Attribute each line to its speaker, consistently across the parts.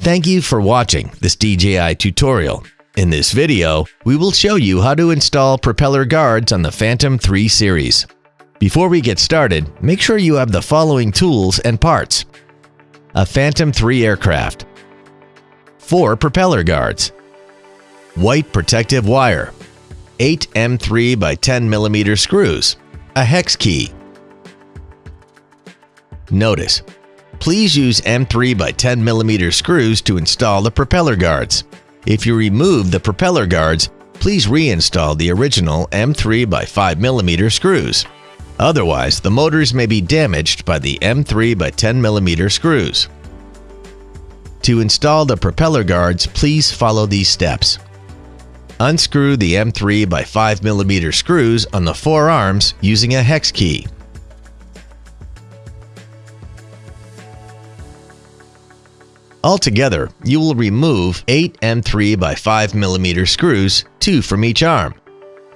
Speaker 1: Thank you for watching this DJI tutorial. In this video, we will show you how to install propeller guards on the Phantom 3 series. Before we get started, make sure you have the following tools and parts. A Phantom 3 aircraft. 4 propeller guards. White protective wire. 8 M3 by 10 mm screws. A hex key. Notice, Please use M3 by 10 mm screws to install the propeller guards. If you remove the propeller guards, please reinstall the original M3 by 5 mm screws. Otherwise, the motors may be damaged by the M3 by 10 mm screws. To install the propeller guards, please follow these steps. Unscrew the M3 by 5 mm screws on the four arms using a hex key. Altogether, you will remove 8 M3 by 5 mm screws, 2 from each arm.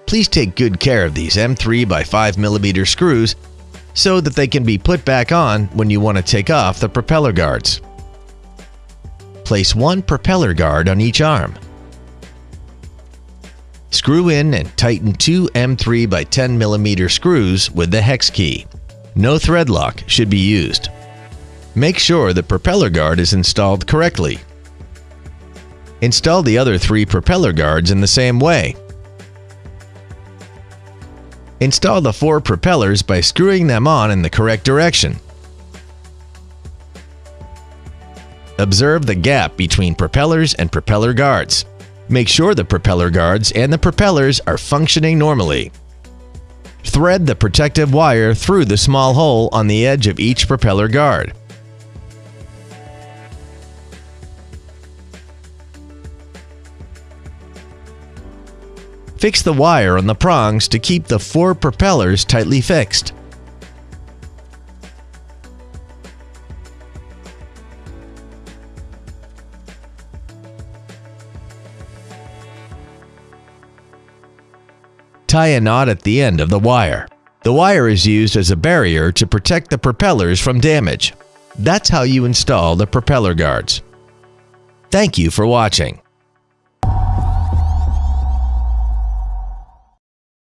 Speaker 1: Please take good care of these M3 by 5 mm screws so that they can be put back on when you want to take off the propeller guards. Place one propeller guard on each arm. Screw in and tighten two M3 by 10 mm screws with the hex key. No thread lock should be used. Make sure the propeller guard is installed correctly. Install the other three propeller guards in the same way. Install the four propellers by screwing them on in the correct direction. Observe the gap between propellers and propeller guards. Make sure the propeller guards and the propellers are functioning normally. Thread the protective wire through the small hole on the edge of each propeller guard. Fix the wire on the prongs to keep the four propellers tightly fixed. Tie a knot at the end of the wire. The wire is used as a barrier to protect the propellers from damage. That's how you install the propeller guards. Thank you for watching.